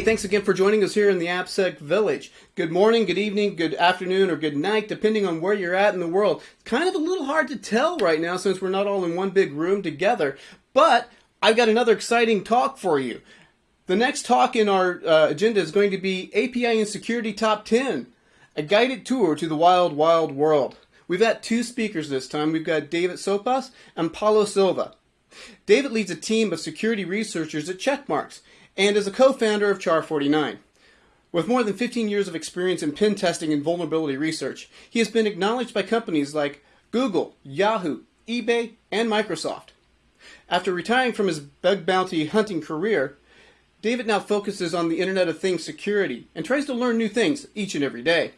Hey, thanks again for joining us here in the AppSec Village. Good morning, good evening, good afternoon, or good night, depending on where you're at in the world. It's kind of a little hard to tell right now since we're not all in one big room together, but I've got another exciting talk for you. The next talk in our uh, agenda is going to be API and Security Top 10, a guided tour to the wild, wild world. We've got two speakers this time. We've got David Sopas and Paulo Silva. David leads a team of security researchers at Checkmarx and is a co-founder of Char49. With more than 15 years of experience in pen testing and vulnerability research, he has been acknowledged by companies like Google, Yahoo, eBay, and Microsoft. After retiring from his bug bounty hunting career, David now focuses on the Internet of Things security and tries to learn new things each and every day.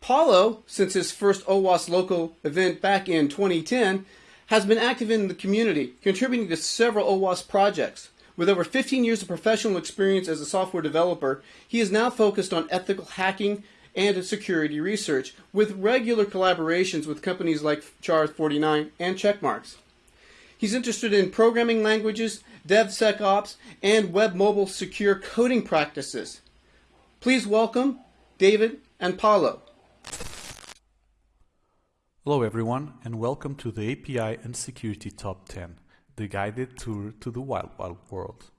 Paulo, since his first OWASP local event back in 2010, has been active in the community, contributing to several OWASP projects. With over 15 years of professional experience as a software developer, he is now focused on ethical hacking and security research, with regular collaborations with companies like Char49 and Checkmarx. He's interested in programming languages, DevSecOps, and web mobile secure coding practices. Please welcome David and Paulo. Hello everyone and welcome to the API and Security Top 10 the guided tour to the wild, wild world.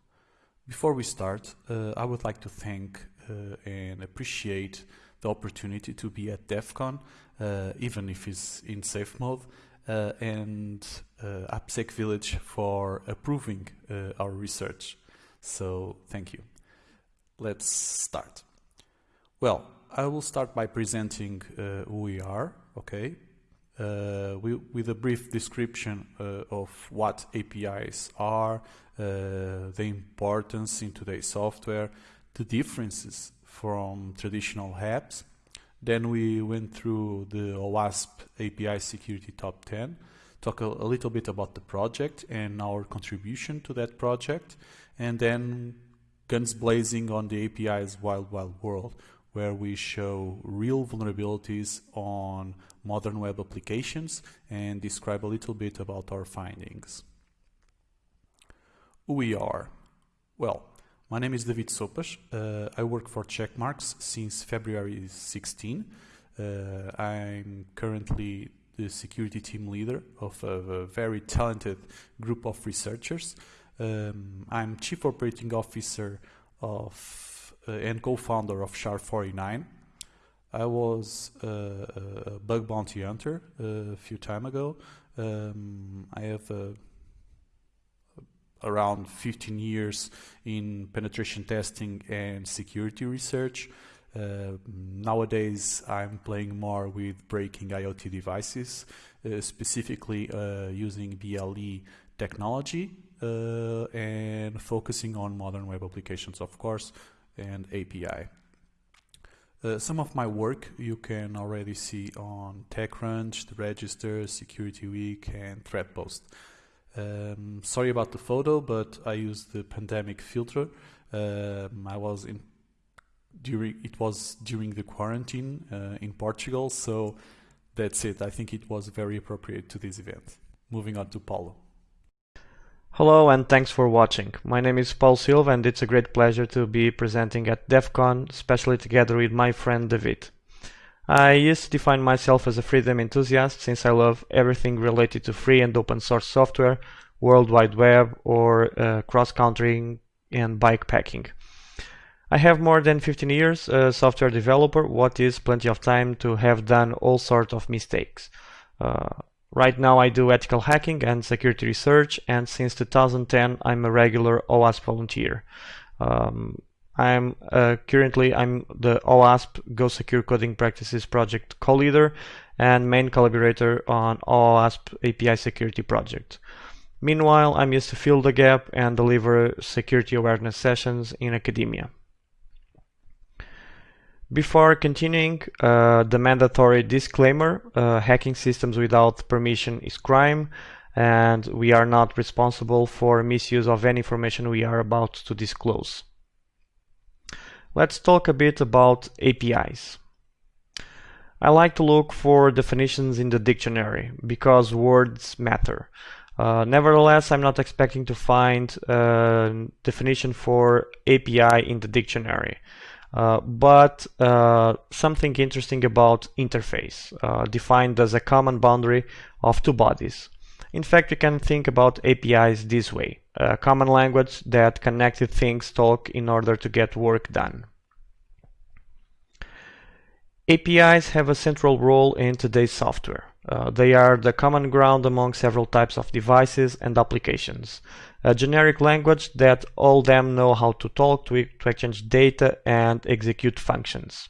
Before we start, uh, I would like to thank uh, and appreciate the opportunity to be at DEF CON, uh, even if it's in safe mode, uh, and uh, AppSec Village for approving uh, our research. So thank you. Let's start. Well, I will start by presenting who we are, okay, uh, with a brief description uh, of what APIs are, uh, the importance in today's software, the differences from traditional apps. Then we went through the OWASP API Security Top 10, talk a, a little bit about the project and our contribution to that project, and then guns blazing on the API's wild, wild world, where we show real vulnerabilities on modern web applications and describe a little bit about our findings. Who we are? Well, my name is David Sopas. Uh, I work for Checkmarx since February 16. Uh, I'm currently the security team leader of a, a very talented group of researchers. Um, I'm chief operating officer of and co-founder of Char49. I was a bug bounty hunter uh, a few time ago. Um, I have uh, around 15 years in penetration testing and security research. Uh, nowadays, I'm playing more with breaking IoT devices, uh, specifically uh, using BLE technology and focusing on modern web applications, of course, and API. Uh, some of my work you can already see on TechCrunch, the Register, Security Week, and ThreatPost. Um, sorry about the photo, but I used the pandemic filter. Um, I was in during it was during the quarantine uh, in Portugal, so that's it. I think it was very appropriate to this event. Moving on to Paulo. Hello and thanks for watching. My name is Paul Silva and it's a great pleasure to be presenting at DEF CON, especially together with my friend David. I used to define myself as a freedom enthusiast since I love everything related to free and open source software, World Wide Web or uh, cross-country and bike packing. I have more than 15 years a software developer, what is plenty of time to have done all sorts of mistakes. Uh, Right now I do ethical hacking and security research and since 2010 I'm a regular OWASP volunteer. Um, I'm uh, currently I'm the OWASP Go Secure Coding Practices project co-leader and main collaborator on OWASP API security project. Meanwhile, I'm used to fill the gap and deliver security awareness sessions in academia. Before continuing, uh, the mandatory disclaimer, uh, hacking systems without permission is crime and we are not responsible for misuse of any information we are about to disclose. Let's talk a bit about APIs. I like to look for definitions in the dictionary because words matter. Uh, nevertheless, I'm not expecting to find a definition for API in the dictionary. Uh, but uh, something interesting about interface, uh, defined as a common boundary of two bodies. In fact, you can think about APIs this way, a common language that connected things talk in order to get work done. APIs have a central role in today's software. Uh, they are the common ground among several types of devices and applications. A generic language that all them know how to talk, to, to exchange data, and execute functions.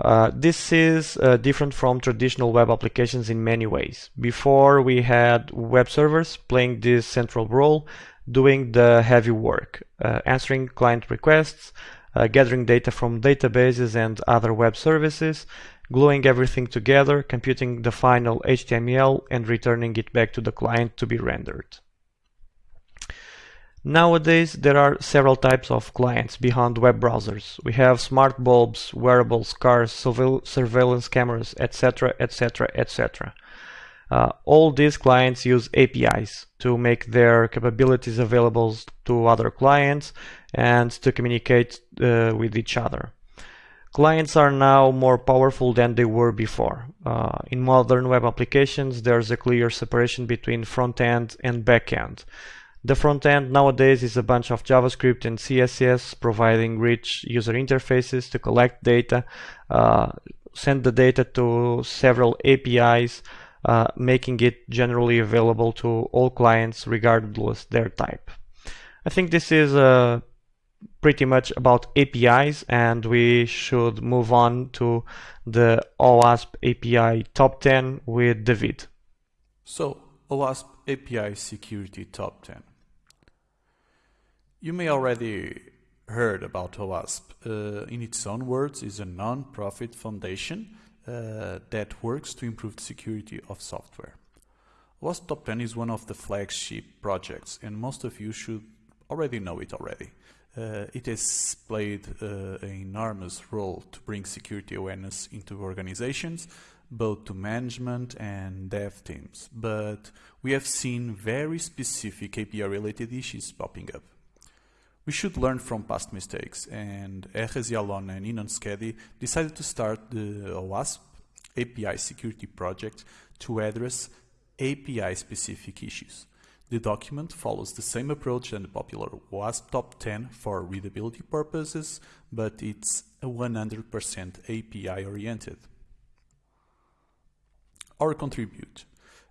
Uh, this is uh, different from traditional web applications in many ways. Before we had web servers playing this central role, doing the heavy work, uh, answering client requests, uh, gathering data from databases and other web services, gluing everything together, computing the final HTML and returning it back to the client to be rendered. Nowadays, there are several types of clients behind web browsers. We have smart bulbs, wearables, cars, surveillance cameras, etc., etc., etc. all these clients use APIs to make their capabilities available to other clients and to communicate uh, with each other. Clients are now more powerful than they were before. Uh, in modern web applications, there's a clear separation between front-end and back-end. The front-end nowadays is a bunch of JavaScript and CSS providing rich user interfaces to collect data, uh, send the data to several APIs, uh, making it generally available to all clients regardless their type. I think this is a pretty much about APIs and we should move on to the OWASP API top 10 with David. So, OWASP API Security Top 10. You may already heard about OWASP. Uh, in its own words, is a non-profit foundation uh, that works to improve the security of software. OWASP Top 10 is one of the flagship projects and most of you should already know it already. Uh, it has played uh, an enormous role to bring security awareness into organizations, both to management and dev teams. But we have seen very specific API-related issues popping up. We should learn from past mistakes, and Erez Yalon and Inon Shkedy decided to start the OWASP API security project to address API-specific issues. The document follows the same approach than the popular OWASP Top 10 for readability purposes, but it's 100% API oriented. Or contribute.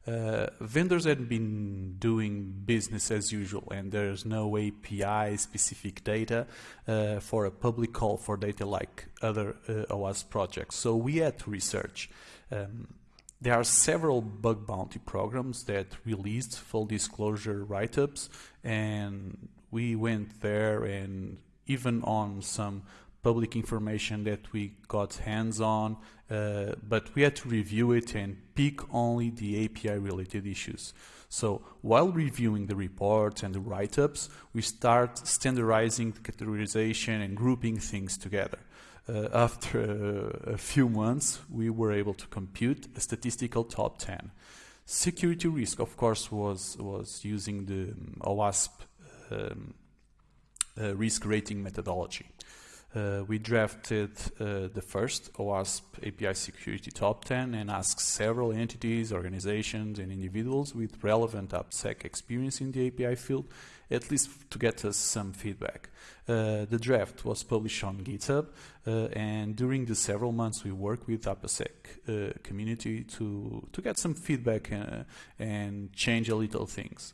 Uh, vendors had been doing business as usual and there's no API specific data uh, for a public call for data like other uh, OWASP projects. So we had to research. Um, there are several bug bounty programs that released full disclosure write-ups and we went there and even on some public information that we got hands on, uh, but we had to review it and pick only the API related issues. So while reviewing the reports and the write-ups, we start standardizing the categorization and grouping things together after uh, a few months, we were able to compute a statistical top 10. Security risk, of course, was, was using the um, OWASP um, uh, risk rating methodology. Uh, we drafted uh, the first OWASP API Security Top 10 and asked several entities, organizations, and individuals with relevant AppSec experience in the API field, at least to get us some feedback. Uh, the draft was published on GitHub, uh, and during the several months we worked with AppSec uh, community to, to get some feedback uh, and change a little things.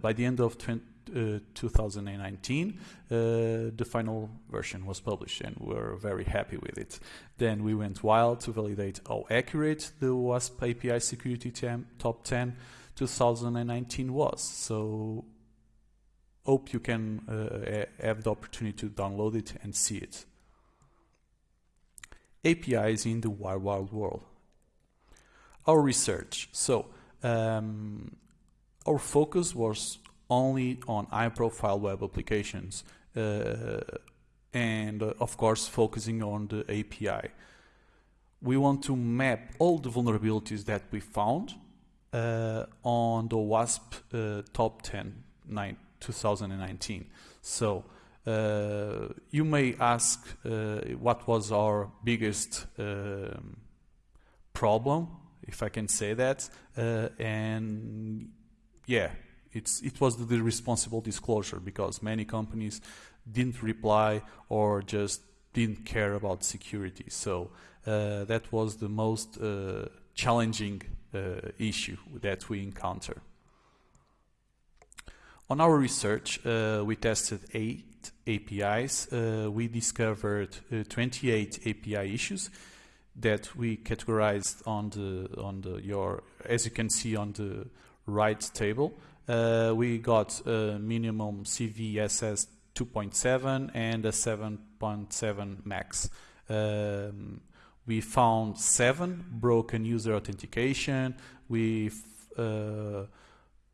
by the end of 20, uh, 2019, uh, the final version was published and we're very happy with it. Then we went wild to validate how accurate the OWASP API Security Top 10 2019 was. So hope you can uh, have the opportunity to download it and see it. APIs in the wild, wild world. Our research. So um, our focus was only on high-profile web applications uh, and uh, of course focusing on the API. We want to map all the vulnerabilities that we found uh, on the OWASP uh, Top 10 nine, 2019. So uh, you may ask uh, what was our biggest um, problem, if I can say that, and yeah, it's, it was the responsible disclosure because many companies didn't reply or just didn't care about security. So uh, that was the most uh, challenging uh, issue that we encounter. On our research, uh, we tested eight APIs. Uh, we discovered uh, 28 API issues that we categorized on the on the your as you can see on the right table. Uh, we got a minimum CVSS 2.7 and a 7.7 max. Um, we found seven broken user authentication. We uh,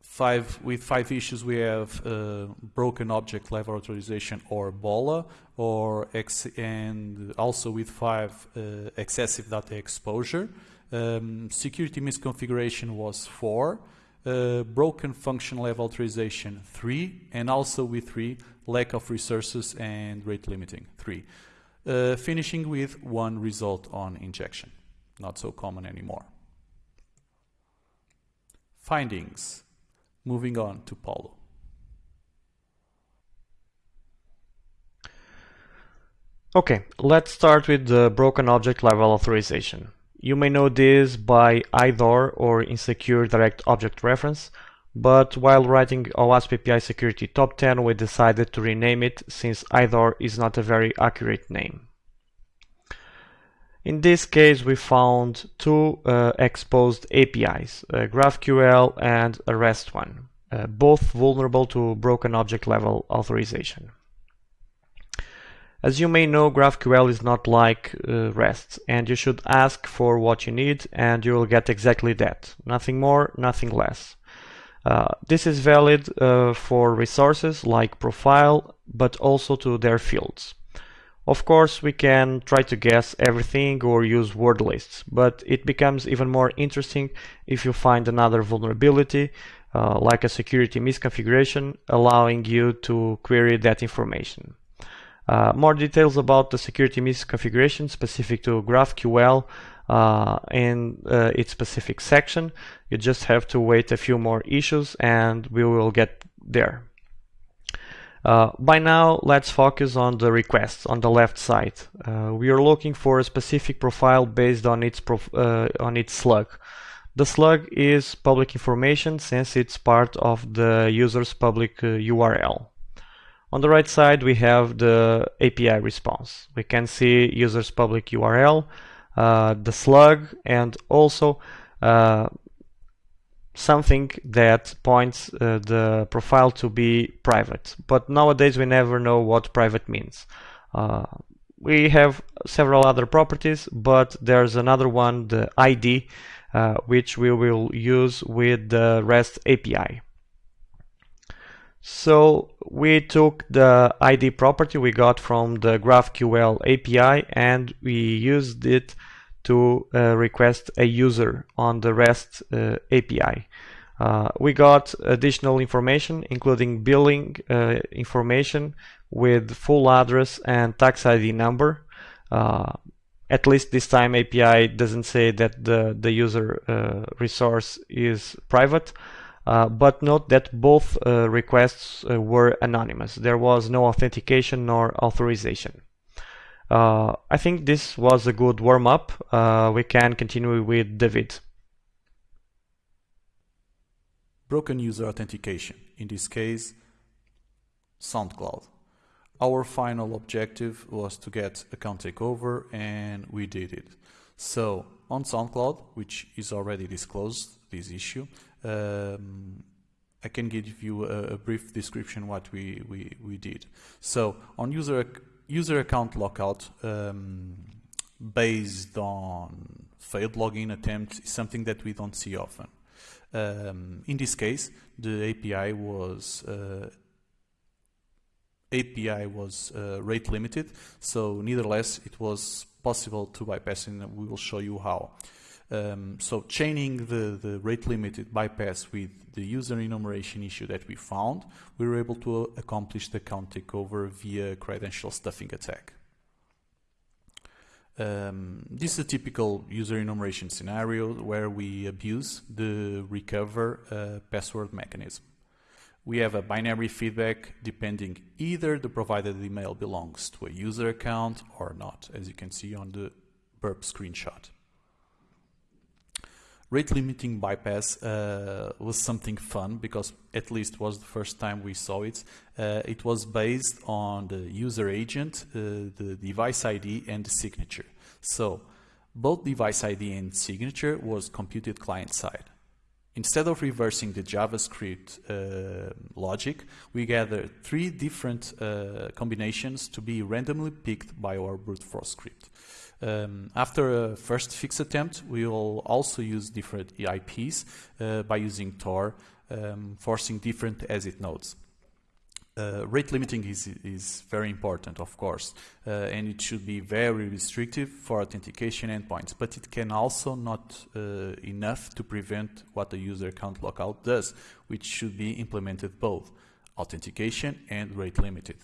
five with five issues we have uh, broken object level authorization or BOLA, or and also with five uh, excessive data exposure. Um, security misconfiguration was four. Uh, broken function level authorization three, and also with three lack of resources and rate limiting three. Uh, finishing with one result on injection. Not so common anymore. Findings. Moving on to Paulo. Okay, let's start with the broken object level authorization. You may know this by IDOR or Insecure Direct Object Reference, but while writing OWASP API Security Top 10 we decided to rename it since IDOR is not a very accurate name. In this case we found two uh, exposed APIs, uh, GraphQL and a REST one, uh, both vulnerable to broken object level authorization. As you may know, GraphQL is not like uh, REST, and you should ask for what you need and you will get exactly that. Nothing more, nothing less. Uh, this is valid uh, for resources like profile, but also to their fields. Of course, we can try to guess everything or use word lists, but it becomes even more interesting if you find another vulnerability, uh, like a security misconfiguration, allowing you to query that information. Uh, more details about the security misconfiguration specific to GraphQL uh, in uh, its specific section. You just have to wait a few more issues and we will get there. Uh, by now, let's focus on the requests on the left side. Uh, we are looking for a specific profile based on its, uh, on its slug. The slug is public information since it's part of the user's public URL. On the right side, we have the API response. We can see user's public URL, uh, the slug and also uh, something that points uh, the profile to be private. But nowadays we never know what private means. Uh, we have several other properties, but there's another one, the ID, uh, which we will use with the REST API. So we took the ID property we got from the GraphQL API and we used it to uh, request a user on the REST uh, API. Uh, we got additional information including billing uh, information with full address and tax ID number. Uh, at least this time API doesn't say that the, the user uh, resource is private. Uh, but note that both uh, requests uh, were anonymous. There was no authentication nor authorization. Uh, I think this was a good warm-up. Uh, we can continue with David. Broken user authentication, in this case, SoundCloud. Our final objective was to get account takeover and we did it. So on SoundCloud, which is already disclosed, this issue, um, I can give you a, a, brief description what we, we, we did. So on user user account lockout um, based on failed login attempt is something that we don't see often. Um, in this case, the API was uh, API was uh, rate limited, so nevertheless it was possible to bypass, and we will show you how. Um, so chaining the, the rate limited bypass with the user enumeration issue that we found, we were able to accomplish the account takeover via credential stuffing attack. Um, this is a typical user enumeration scenario where we abuse the recover uh, password mechanism. We have a binary feedback depending either the provided email belongs to a user account or not, as you can see on the burp screenshot. Rate limiting bypass uh, was something fun because at least was the first time we saw it. Uh, it was based on the user agent, uh, the device ID and the signature. So both device ID and signature was computed client side. Instead of reversing the JavaScript uh, logic, we gather three different uh, combinations to be randomly picked by our brute force script. Um, after a first fix attempt, we will also use different EIPs uh, by using Tor, um, forcing different exit nodes. Uh, rate limiting is, is very important, of course, uh, and it should be very restrictive for authentication endpoints, but it can also not uh, enough to prevent what the user account lockout does, which should be implemented both authentication and rate limited.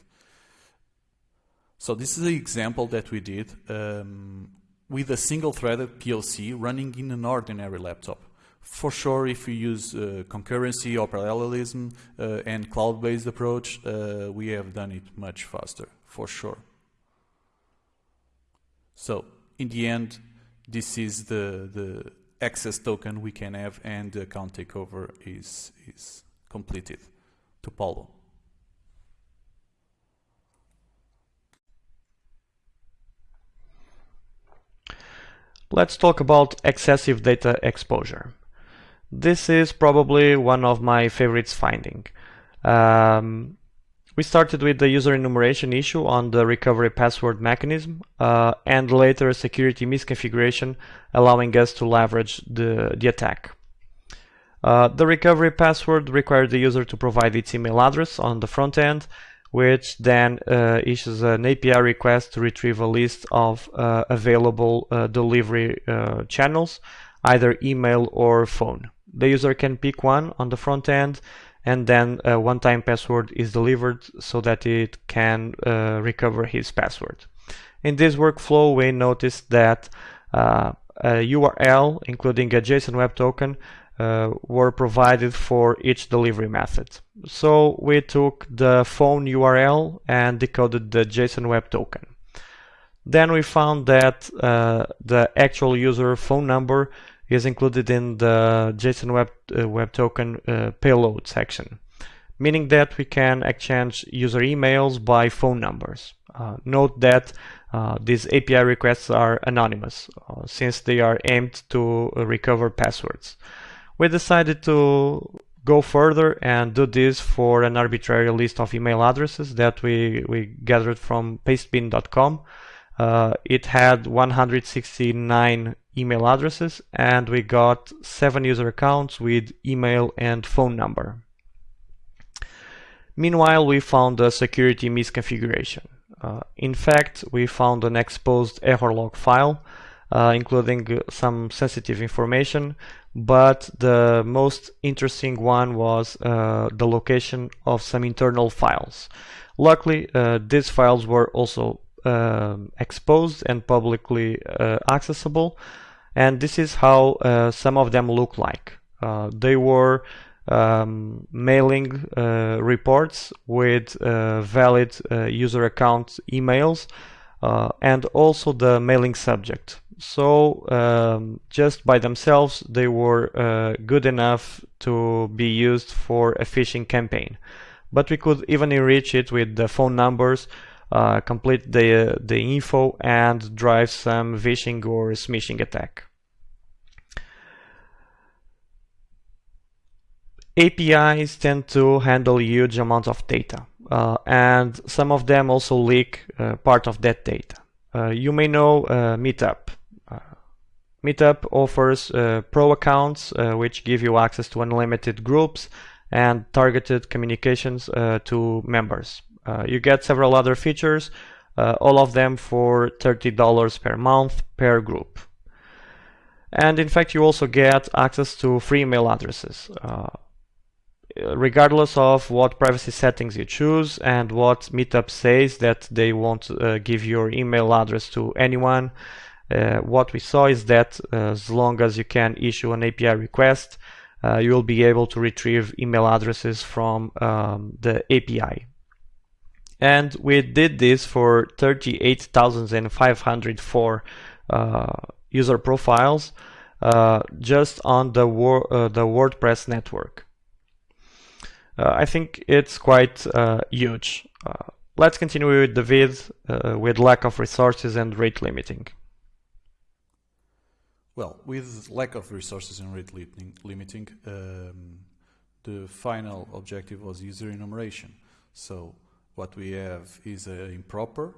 So this is an example that we did um, with a single-threaded POC running in an ordinary laptop. For sure, if we use uh, concurrency or parallelism uh, and cloud-based approach, uh, we have done it much faster, for sure. So, in the end, this is the, the access token we can have and the account takeover is, is completed to Paulo. Let's talk about excessive data exposure. This is probably one of my favorites finding. Um, we started with the user enumeration issue on the recovery password mechanism uh, and later a security misconfiguration allowing us to leverage the, the attack. Uh, the recovery password required the user to provide its email address on the front end which then uh, issues an API request to retrieve a list of uh, available uh, delivery uh, channels, either email or phone. The user can pick one on the front end and then a one-time password is delivered so that it can uh, recover his password. In this workflow, we noticed that uh, a URL, including a JSON Web Token, uh, were provided for each delivery method. So we took the phone URL and decoded the JSON Web Token. Then we found that uh, the actual user phone number is included in the JSON Web, uh, Web Token uh, payload section, meaning that we can exchange user emails by phone numbers. Uh, note that uh, these API requests are anonymous since they are aimed to recover passwords we decided to go further and do this for an arbitrary list of email addresses that we, we gathered from pastebin.com. Uh, it had 169 email addresses and we got seven user accounts with email and phone number. Meanwhile, we found a security misconfiguration. Uh, in fact, we found an exposed error log file, uh, including some sensitive information but the most interesting one was uh, the location of some internal files. Luckily, uh, these files were also uh, exposed and publicly uh, accessible, and this is how uh, some of them look like. Uh, they were um, mailing reports with valid user account emails and also the mailing subject. So um, just by themselves they were uh, good enough to be used for a phishing campaign. But we could even enrich it with the phone numbers uh, complete the uh, the info and drive some phishing or smishing attack APIs tend to handle huge amounts of data uh, and some of them also leak uh, part of that data uh, you may know Meetup Meetup offers uh, pro accounts uh, which give you access to unlimited groups and targeted communications uh, to members. Uh, you get several other features, uh, all of them for $30 per month per group. And in fact, you also get access to free email addresses. Regardless of what privacy settings you choose and what Meetup says that they won't uh, give your email address to anyone, uh, what we saw is that uh, as long as you can issue an API request, uh, you will be able to retrieve email addresses from um, the API. And we did this for 38,504 uh, user profiles uh, just on the, the WordPress network. I think it's quite huge. let's continue with the vid with lack of resources and rate limiting. Well, with lack of resources and rate limiting, um, the final objective was user enumeration. So what we have is an improper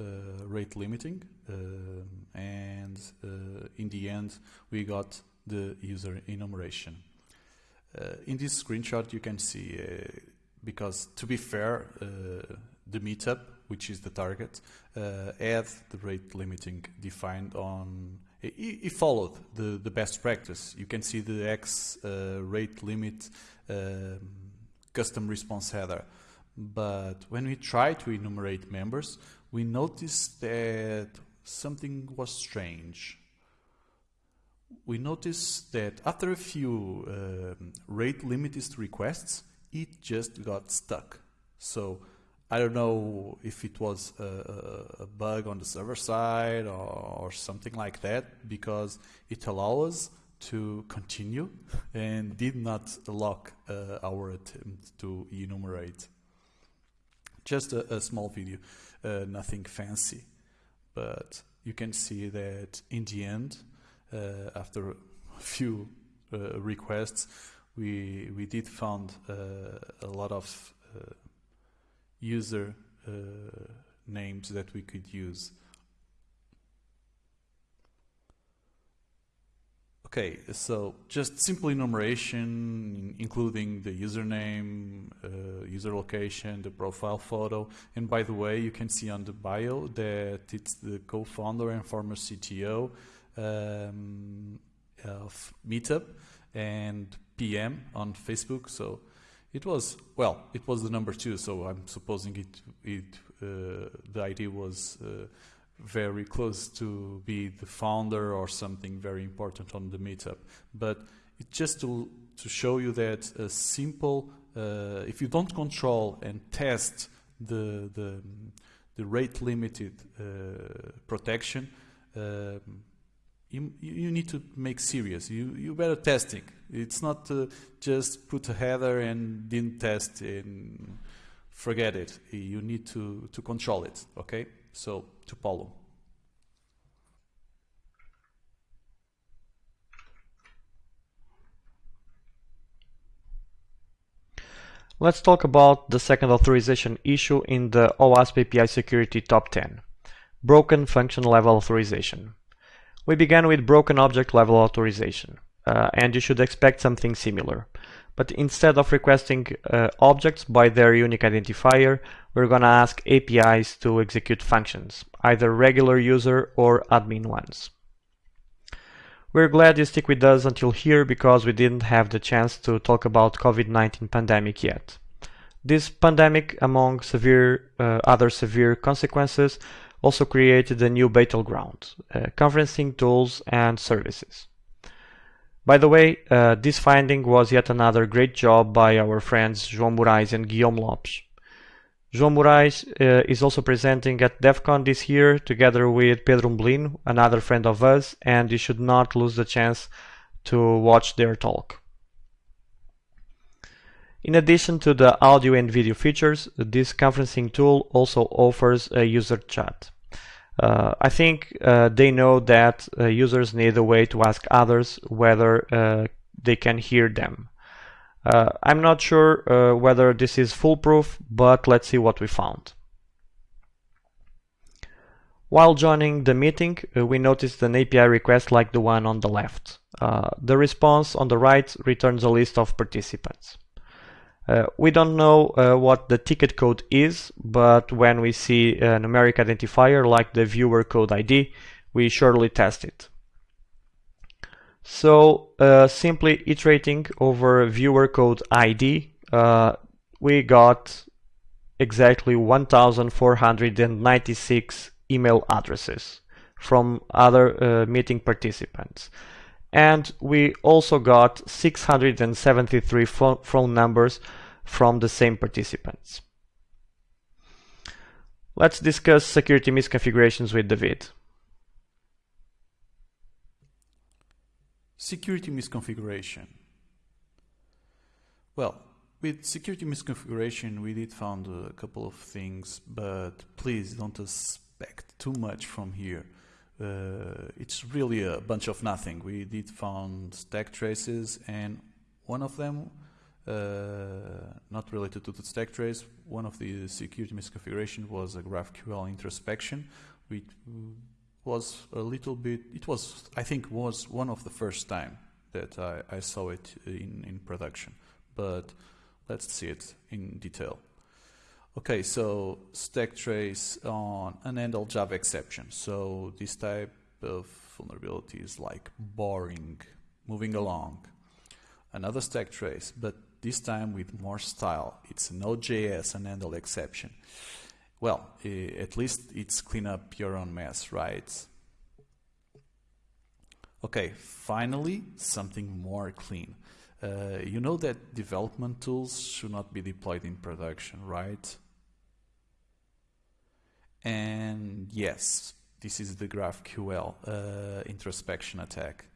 uh, rate limiting uh, and uh, in the end we got the user enumeration. Uh, in this screenshot you can see, uh, because to be fair, uh, the meetup, which is the target, had the rate limiting defined on he, followed the, the best practice. You can see the X uh, rate limit um, custom response header. But when we try to enumerate members, we noticed that something was strange. We noticed that after a few um, rate limited requests, it just got stuck. So I don't know if it was a, a bug on the server side or, or, something like that because it allows us to continue and did not lock uh, our attempt to enumerate. Just a, a small video, uh, nothing fancy, but you can see that in the end, after a few uh, requests, we we did found uh, a lot of uh, user uh, names that we could use. Okay, so just simple enumeration, including the username, uh, user location, the profile photo. And by the way, you can see on the bio that it's the co-founder and former CTO um, of Meetup and PM on Facebook. So it was well. It was the number two, so I'm supposing it. It uh, the idea was uh, very close to be the founder or something very important on the meetup. But it's just to to show you that a simple, uh, if you don't control and test the the the rate limited uh, protection. Um, you, you need to make serious. You, you better testing. It's not uh, just put a header and didn't test and forget it. You need to, to control it, okay? So, to Paulo. Let's talk about the second authorization issue in the OWASP API Security Top 10, Broken Function Level Authorization. We began with broken object level authorization, uh, and you should expect something similar. But instead of requesting uh, objects by their unique identifier, we're gonna ask APIs to execute functions, either regular user or admin ones. We're glad you stick with us until here because we didn't have the chance to talk about COVID-19 pandemic yet. This pandemic, among severe uh, other severe consequences, also created a new battleground, uh, conferencing tools and services. By the way, uh, this finding was yet another great job by our friends João Morais and Guillaume Lopes. João Morais uh, is also presenting at DEF CON this year together with Pedro Umbelino, another friend of us, and you should not lose the chance to watch their talk. In addition to the audio and video features, this conferencing tool also offers a user chat. Uh, I think uh, they know that uh, users need a way to ask others whether uh, they can hear them. Uh, I'm not sure uh, whether this is foolproof, but let's see what we found. While joining the meeting, we noticed an API request like the one on the left. the response on the right returns a list of participants. Uh, we don't know uh, what the ticket code is, but when we see a numeric identifier like the viewer code ID, we surely test it. So uh, simply iterating over viewer code ID, uh, we got exactly 1496 email addresses from other uh, meeting participants. And we also got 673 phone numbers from the same participants. Let's discuss security misconfigurations with David. Security misconfiguration. Well, with security misconfiguration, we did found a couple of things, but please don't expect too much from here. Uh, it's really a bunch of nothing. We did found stack traces, and one of them, uh, not related to the stack trace, one of the security misconfiguration was a GraphQL introspection, which was a little bit. It was, I think, was one of the first time that I, I saw it in in production, but Let's see it in detail. Okay, so stack trace on an handle Java exception. So this type of vulnerability is like boring, moving along. Another stack trace, but this time with more style. It's Node.js and handle exception. Well, at least it's clean up your own mess, right? Okay, finally, something more clean. Uh, you know that development tools should not be deployed in production, right? And yes, this is the GraphQL uh, introspection attack.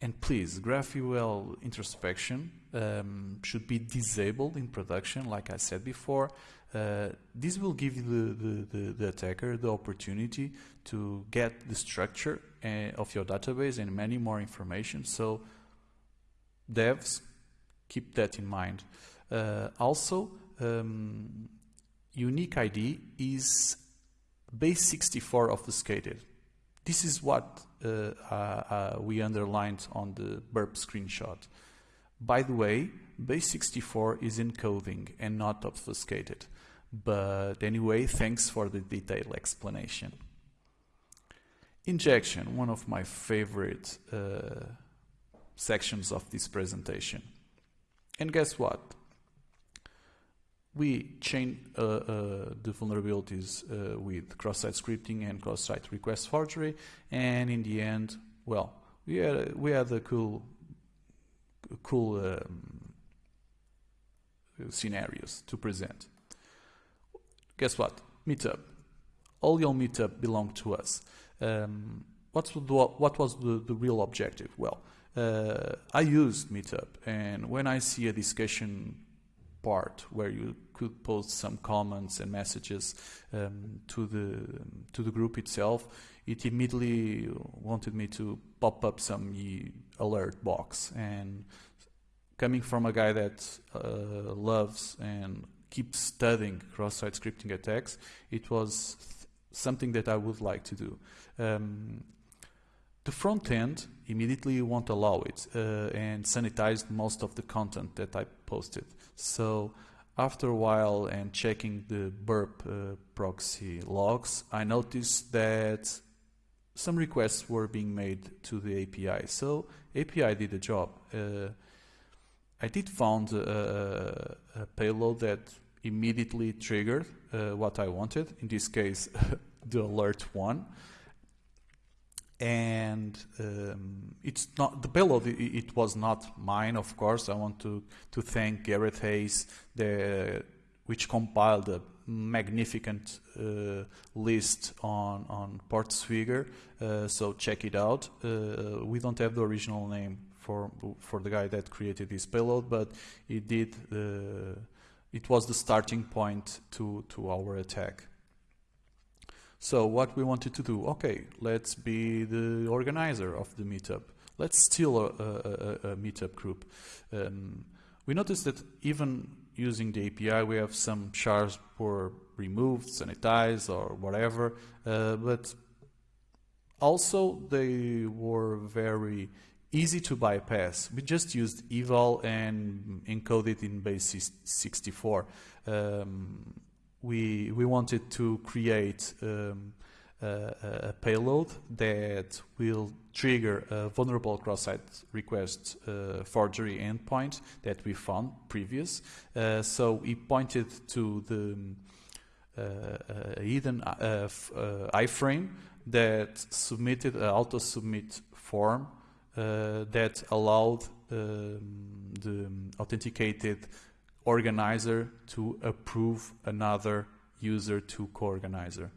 And please, GraphQL introspection um, should be disabled in production, like I said before. Uh, this will give the, the, the, the, attacker the opportunity to get the structure uh, of your database and many more information. So devs, keep that in mind. Uh, also, um, unique ID is base 64 obfuscated. This is what uh, uh, uh, we underlined on the burp screenshot. By the way, base 64 is encoding and not obfuscated. But anyway, thanks for the detailed explanation. Injection, one of my favorite uh, sections of this presentation. And guess what? We chain uh, uh, the vulnerabilities uh, with cross-site scripting and cross-site request forgery, and in the end, well, we had we had a cool, cool um, scenarios to present. Guess what? Meetup. All your meetup belong to us. Um, what's the, what was the, the real objective? Well, uh, I used Meetup, and when I see a discussion part where you could post some comments and messages um, to the to the group itself, it immediately wanted me to pop up some alert box. And coming from a guy that uh, loves and keeps studying cross-site scripting attacks, it was something that I would like to do. Um, the front end immediately won't allow it uh, and sanitized most of the content that I posted. So after a while and checking the burp uh, proxy logs, I noticed that some requests were being made to the API. So API did the job. Uh, I did found a, a, payload that immediately triggered uh, what I wanted. In this case, the alert one and um, it's not the payload. It, it, was not mine, of course. I want to to thank Gareth Hayes, the which compiled a magnificent uh, list on on Portswigger. Uh, so check it out. Uh, we don't have the original name for for the guy that created this payload, but it did. Uh, it was the starting point to to our attack. So what we wanted to do, okay, let's be the organizer of the meetup. Let's steal a, a, a, meetup group. Um, we noticed that even using the API, we have some shards were removed, sanitized, or whatever, uh, but also they were very easy to bypass. We just used eval and encoded in base 64. Um, we we wanted to create um, a payload that will trigger a vulnerable cross-site request uh, forgery endpoint that we found previous. Uh, so we pointed to the uh, hidden uh, iframe that submitted an auto-submit form that allowed um, the authenticated organizer to approve another user to co-organizer.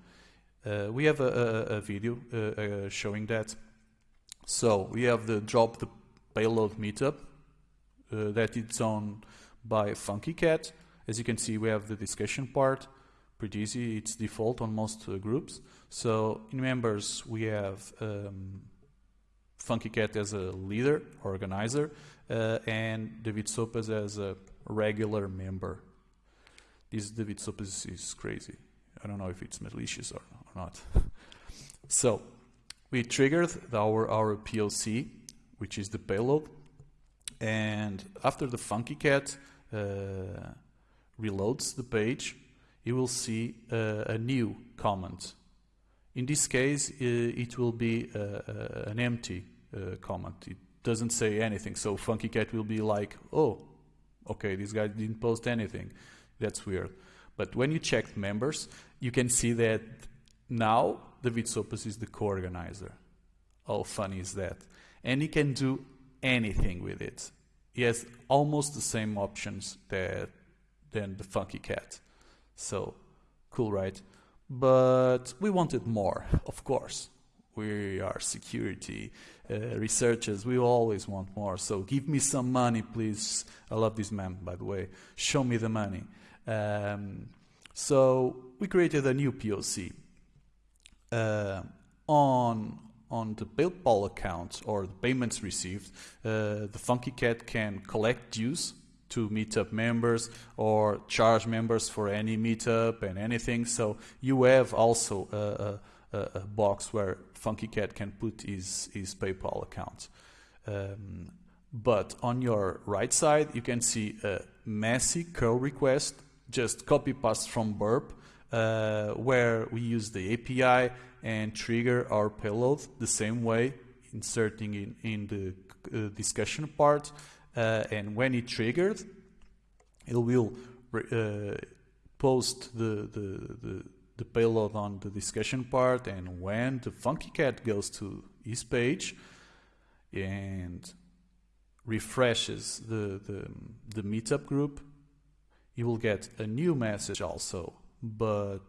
Uh, we have a, a, a video uh, uh, showing that. So we have the drop the payload meetup uh, that it's on by FunkyCat. As you can see, we have the discussion part. Pretty easy. It's default on most uh, groups. So in members, we have um, FunkyCat as a leader, organizer, uh, and David Sopas as a regular member. This David Sopas is crazy. I don't know if it's malicious or not. so we triggered our, our POC, which is the payload. And after the FunkyCat uh, reloads the page, you will see uh, a new comment. In this case, uh, it will be uh, uh, an empty comment. It doesn't say anything. So FunkyCat will be like, oh, okay, this guy didn't post anything. That's weird. But when you check members, you can see that now David Sopas is the co-organizer. How funny is that? And he can do anything with it. He has almost the same options that than the Funky Cat. So cool, right? But we wanted more, of course. We are security uh, researchers. We always want more. So give me some money, please. I love this man, by the way. Show me the money. Um, so we created a new POC uh, on on the PayPal account or the payments received. Uh, the FunkyCat can collect dues to meetup members or charge members for any meetup and anything. So you have also a, a, a box where Funky Cat can put his, his PayPal account. Um, but on your right side, you can see a messy curl request just copy paste from burp uh, where we use the API and trigger our payload the same way inserting in, in the uh, discussion part uh, and when it triggered it will uh, post the, the, the, the, payload on the discussion part and when the funky cat goes to his page and refreshes the, the, the meetup group you will get a new message also, but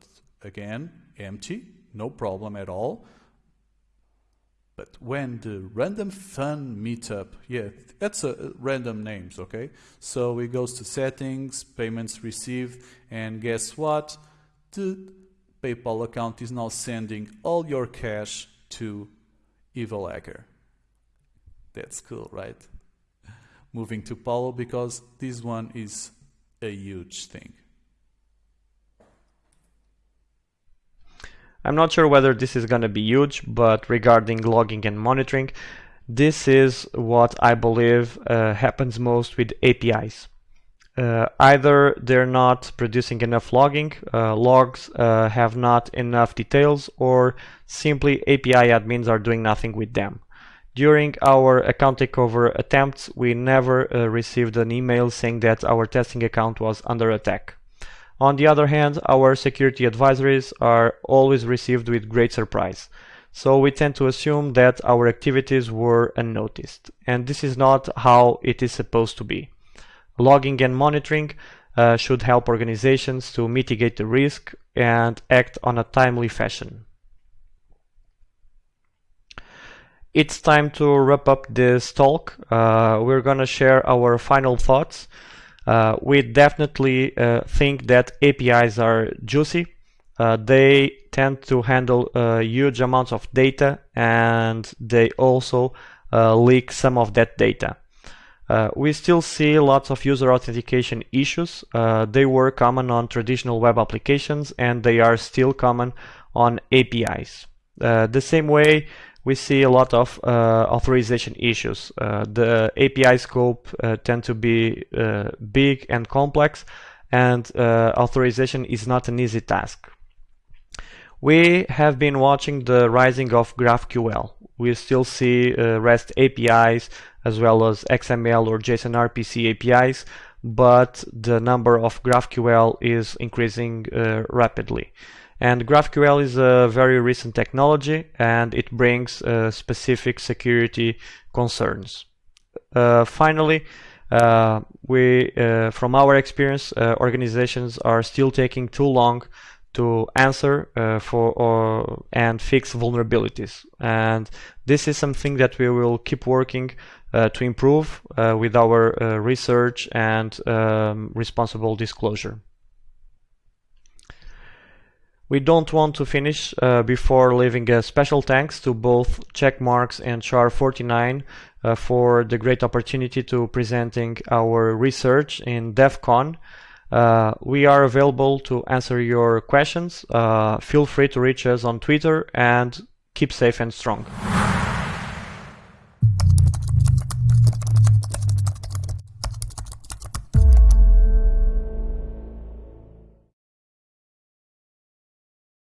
again, empty, no problem at all. But when the random fun meetup, yeah, that's a, uh, random names, okay? So it goes to settings, payments received, and guess what? The PayPal account is now sending all your cash to Evil Hacker. That's cool, right? Moving to Paulo because this one is a huge thing. I'm not sure whether this is going to be huge, but regarding logging and monitoring, this is what I believe uh, happens most with APIs. Uh, either they're not producing enough logging, uh, logs uh, have not enough details, or simply API admins are doing nothing with them. During our account takeover attempts, we never uh, received an email saying that our testing account was under attack. On the other hand, our security advisories are always received with great surprise. So we tend to assume that our activities were unnoticed. And this is not how it is supposed to be. Logging and monitoring uh, should help organizations to mitigate the risk and act on a timely fashion. it's time to wrap up this talk. Uh, we're gonna share our final thoughts. Uh, we definitely uh, think that APIs are juicy. Uh, they tend to handle uh, huge amounts of data and they also uh, leak some of that data. we still see lots of user authentication issues. they were common on traditional web applications and they are still common on APIs. the same way we see a lot of uh, authorization issues. Uh, the API scope uh, tend to be big and complex and authorization is not an easy task. We have been watching the rising of GraphQL. We still see uh, REST APIs as well as XML or JSON RPC APIs, but the number of GraphQL is increasing uh, rapidly. And GraphQL is a very recent technology and it brings uh, specific security concerns. Uh, finally, uh, we, uh, from our experience, uh, organizations are still taking too long to answer uh, for or and fix vulnerabilities and this is something that we will keep working to improve with our research and um, responsible disclosure. We don't want to finish uh, before leaving a special thanks to both Checkmarx and Char49 uh, for the great opportunity to presenting our research in DEF CON. Uh, we are available to answer your questions. Uh, feel free to reach us on Twitter and keep safe and strong.